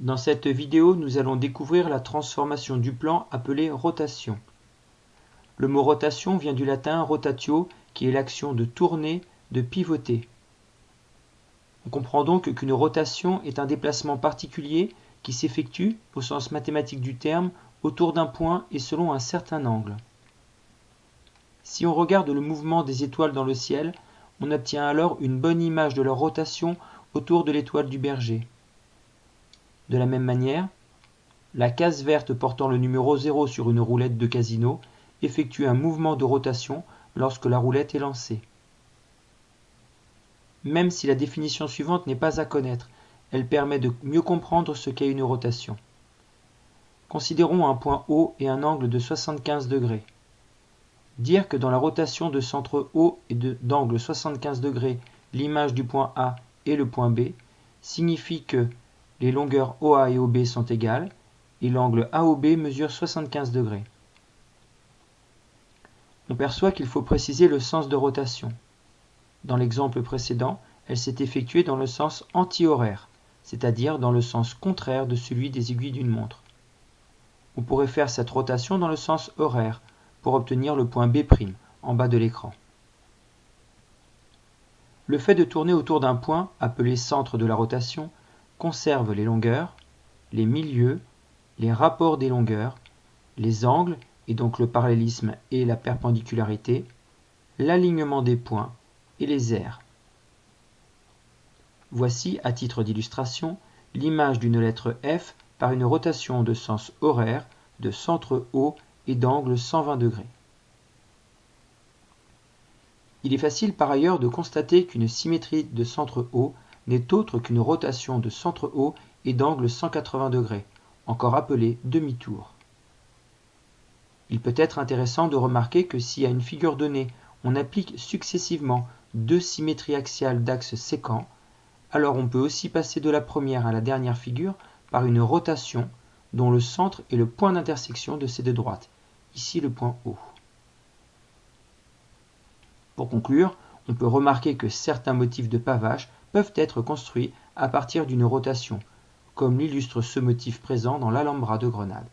Dans cette vidéo, nous allons découvrir la transformation du plan appelée rotation. Le mot rotation vient du latin rotatio, qui est l'action de tourner, de pivoter. On comprend donc qu'une rotation est un déplacement particulier qui s'effectue, au sens mathématique du terme, autour d'un point et selon un certain angle. Si on regarde le mouvement des étoiles dans le ciel, on obtient alors une bonne image de leur rotation autour de l'étoile du berger. De la même manière, la case verte portant le numéro 0 sur une roulette de casino effectue un mouvement de rotation lorsque la roulette est lancée. Même si la définition suivante n'est pas à connaître, elle permet de mieux comprendre ce qu'est une rotation. Considérons un point O et un angle de 75 degrés. Dire que dans la rotation de centre O et d'angle 75 degrés, l'image du point A est le point B, signifie que les longueurs OA et OB sont égales et l'angle AOB mesure 75 degrés. On perçoit qu'il faut préciser le sens de rotation. Dans l'exemple précédent, elle s'est effectuée dans le sens anti-horaire, c'est-à-dire dans le sens contraire de celui des aiguilles d'une montre. On pourrait faire cette rotation dans le sens horaire pour obtenir le point B' en bas de l'écran. Le fait de tourner autour d'un point, appelé centre de la rotation, conserve les longueurs, les milieux, les rapports des longueurs, les angles, et donc le parallélisme et la perpendicularité, l'alignement des points et les aires. Voici, à titre d'illustration, l'image d'une lettre F par une rotation de sens horaire de centre haut et d'angle 120 degrés. Il est facile par ailleurs de constater qu'une symétrie de centre haut n'est autre qu'une rotation de centre haut et d'angle 180 degrés, encore appelée demi-tour. Il peut être intéressant de remarquer que si à une figure donnée on applique successivement deux symétries axiales d'axes séquents, alors on peut aussi passer de la première à la dernière figure par une rotation dont le centre est le point d'intersection de ces deux droites, ici le point O. Pour conclure, on peut remarquer que certains motifs de pavage peuvent être construits à partir d'une rotation, comme l'illustre ce motif présent dans l'Alhambra de Grenade.